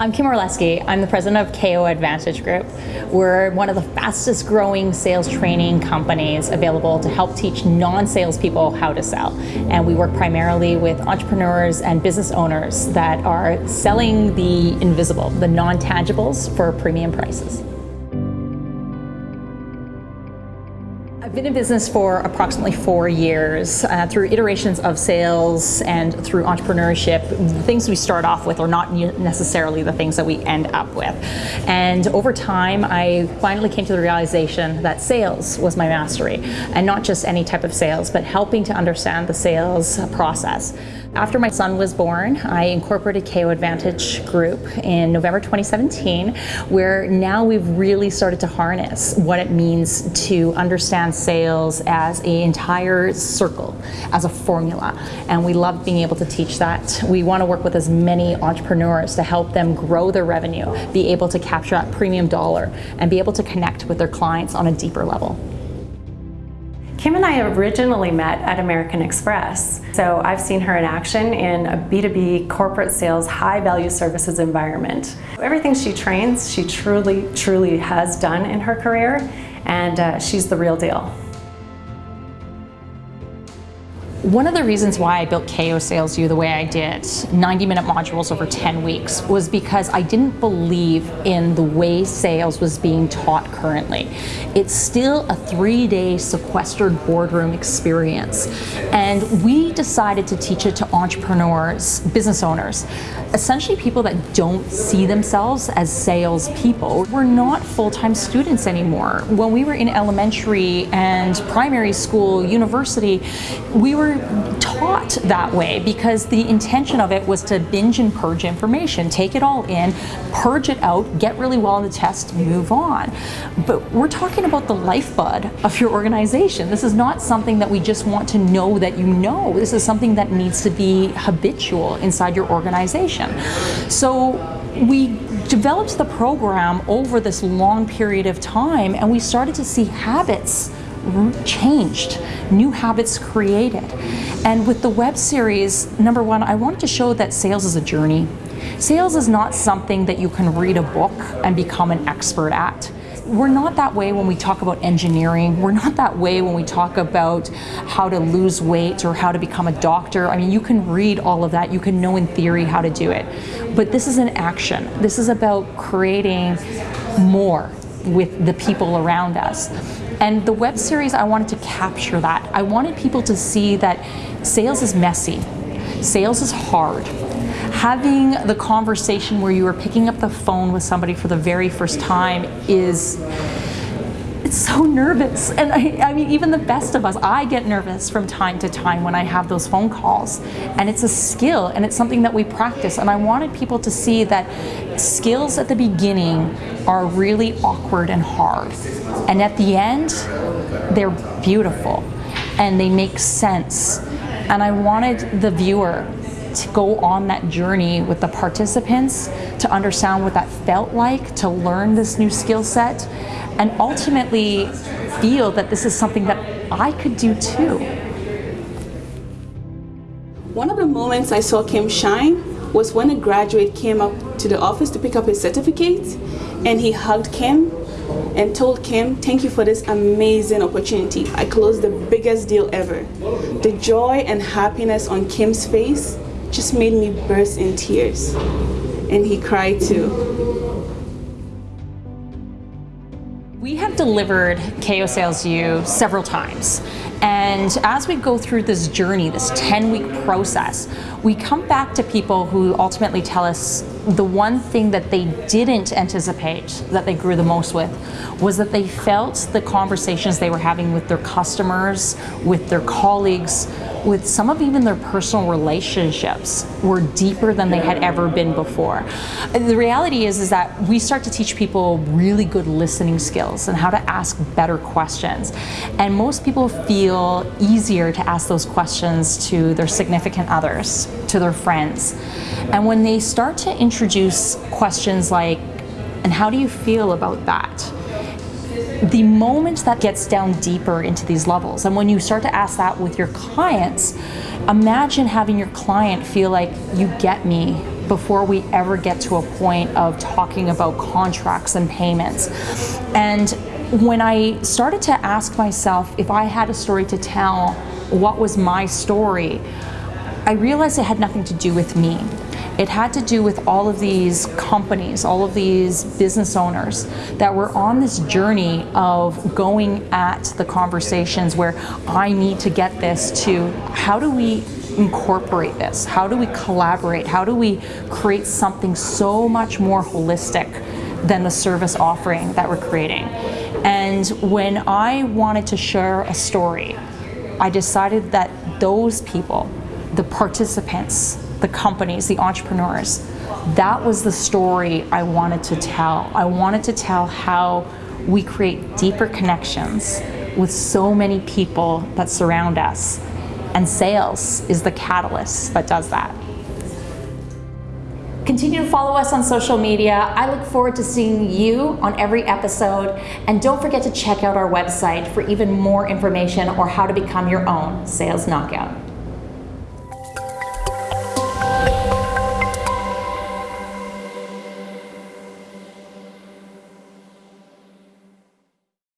I'm Kim Orlesky. I'm the president of KO Advantage Group. We're one of the fastest growing sales training companies available to help teach non-sales people how to sell. And we work primarily with entrepreneurs and business owners that are selling the invisible, the non-tangibles for premium prices. I've been in business for approximately four years uh, through iterations of sales and through entrepreneurship. The things we start off with are not necessarily the things that we end up with. And over time, I finally came to the realization that sales was my mastery and not just any type of sales, but helping to understand the sales process. After my son was born, I incorporated KO Advantage Group in November 2017, where now we've really started to harness what it means to understand sales as an entire circle, as a formula. And we love being able to teach that. We want to work with as many entrepreneurs to help them grow their revenue, be able to capture that premium dollar, and be able to connect with their clients on a deeper level. Kim and I originally met at American Express, so I've seen her in action in a B2B corporate sales high value services environment. Everything she trains, she truly, truly has done in her career, and uh, she's the real deal. One of the reasons why I built KO Sales U the way I did, 90 minute modules over 10 weeks, was because I didn't believe in the way sales was being taught currently. It's still a three day sequestered boardroom experience. And we decided to teach it to entrepreneurs, business owners, essentially people that don't see themselves as sales people. We're not full-time students anymore. When we were in elementary and primary school, university, we were taught that way because the intention of it was to binge and purge information, take it all in, purge it out, get really well on the test, move on. But we're talking about the lifeblood of your organization. This is not something that we just want to know that you know. This is something that needs to be habitual inside your organization. So we developed the program over this long period of time and we started to see habits changed, new habits created. And with the web series, number one, I wanted to show that sales is a journey. Sales is not something that you can read a book and become an expert at. We're not that way when we talk about engineering. We're not that way when we talk about how to lose weight or how to become a doctor. I mean, you can read all of that. You can know in theory how to do it. But this is an action. This is about creating more with the people around us. And the web series, I wanted to capture that. I wanted people to see that sales is messy, sales is hard. Having the conversation where you are picking up the phone with somebody for the very first time is it's so nervous. And I, I, mean, even the best of us, I get nervous from time to time when I have those phone calls. And it's a skill and it's something that we practice. And I wanted people to see that skills at the beginning are really awkward and hard. And at the end, they're beautiful and they make sense. And I wanted the viewer to go on that journey with the participants to understand what that felt like, to learn this new skill set, and ultimately feel that this is something that I could do too. One of the moments I saw Kim shine was when a graduate came up to the office to pick up his certificate and he hugged Kim and told Kim, thank you for this amazing opportunity. I closed the biggest deal ever. The joy and happiness on Kim's face just made me burst in tears. And he cried too. We have delivered KO Sales U several times. And as we go through this journey, this 10 week process, we come back to people who ultimately tell us the one thing that they didn't anticipate that they grew the most with was that they felt the conversations they were having with their customers, with their colleagues, with some of even their personal relationships were deeper than they had ever been before. The reality is, is that we start to teach people really good listening skills and how to ask better questions. And most people feel easier to ask those questions to their significant others, to their friends. And when they start to introduce questions like, and how do you feel about that? the moment that gets down deeper into these levels, and when you start to ask that with your clients, imagine having your client feel like you get me, before we ever get to a point of talking about contracts and payments. And when I started to ask myself if I had a story to tell, what was my story, I realized it had nothing to do with me. It had to do with all of these companies, all of these business owners that were on this journey of going at the conversations where I need to get this to how do we incorporate this? How do we collaborate? How do we create something so much more holistic than the service offering that we're creating? And when I wanted to share a story, I decided that those people, the participants, the companies, the entrepreneurs. That was the story I wanted to tell. I wanted to tell how we create deeper connections with so many people that surround us. And sales is the catalyst that does that. Continue to follow us on social media. I look forward to seeing you on every episode. And don't forget to check out our website for even more information or how to become your own sales knockout.